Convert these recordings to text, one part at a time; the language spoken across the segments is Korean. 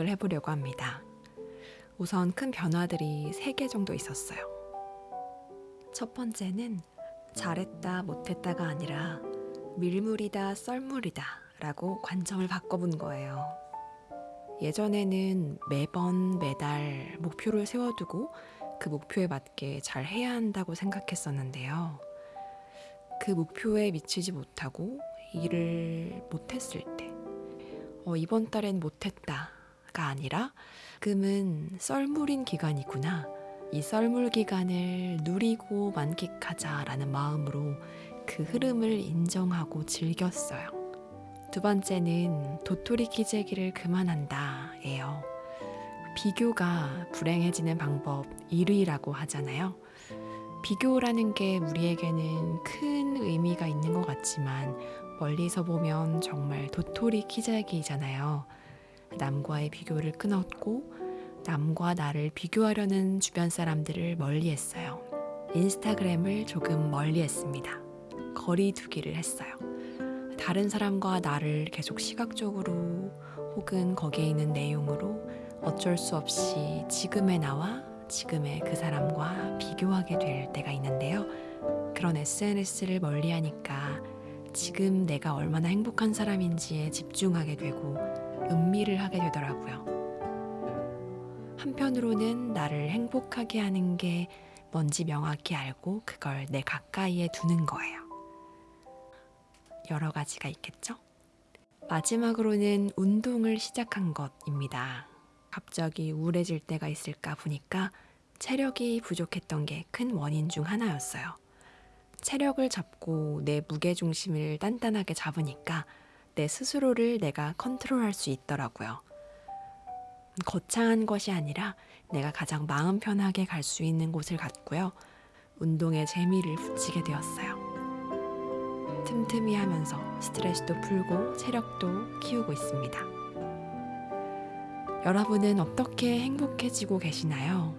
을 해보려고 합니다. 우선 큰 변화들이 3개 정도 있었어요. 첫 번째는 잘했다, 못했다가 아니라 밀물이다, 썰물이다 라고 관점을 바꿔본 거예요. 예전에는 매번 매달 목표를 세워두고 그 목표에 맞게 잘 해야 한다고 생각했었는데요. 그 목표에 미치지 못하고 일을 못했을 때, 어, 이번 달엔 못했다 가 아니라 금은 썰물인 기간이구나. 이 썰물 기간을 누리고 만끽하자라는 마음으로 그 흐름을 인정하고 즐겼어요. 두 번째는 도토리 키재기를 그만한다예요. 비교가 불행해지는 방법 1위라고 하잖아요. 비교라는 게 우리에게는 큰 의미가 있는 것 같지만 멀리서 보면 정말 도토리 키재기잖아요. 남과의 비교를 끊었고 남과 나를 비교하려는 주변 사람들을 멀리 했어요. 인스타그램을 조금 멀리 했습니다. 거리 두기를 했어요. 다른 사람과 나를 계속 시각적으로 혹은 거기에 있는 내용으로 어쩔 수 없이 지금의 나와 지금의 그 사람과 비교하게 될 때가 있는데요. 그런 SNS를 멀리 하니까 지금 내가 얼마나 행복한 사람인지에 집중하게 되고 음미를 하게 되더라고요. 한편으로는 나를 행복하게 하는 게 뭔지 명확히 알고 그걸 내 가까이에 두는 거예요. 여러 가지가 있겠죠? 마지막으로는 운동을 시작한 것입니다. 갑자기 우울해질 때가 있을까 보니까 체력이 부족했던 게 큰 원인 중 하나였어요. 체력을 잡고 내 무게중심을 단단하게 잡으니까 내 스스로를 내가 컨트롤할 수 있더라고요. 거창한 것이 아니라 내가 가장 마음 편하게 갈 수 있는 곳을 갔고요. 운동에 재미를 붙이게 되었어요. 틈틈이 하면서 스트레스도 풀고 체력도 키우고 있습니다. 여러분은 어떻게 행복해지고 계시나요?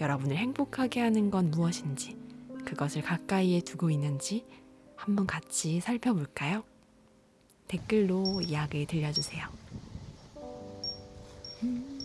여러분을 행복하게 하는 건 무엇인지, 그것을 가까이에 두고 있는지 한번 같이 살펴볼까요? 댓글로 이야기 들려주세요. 음.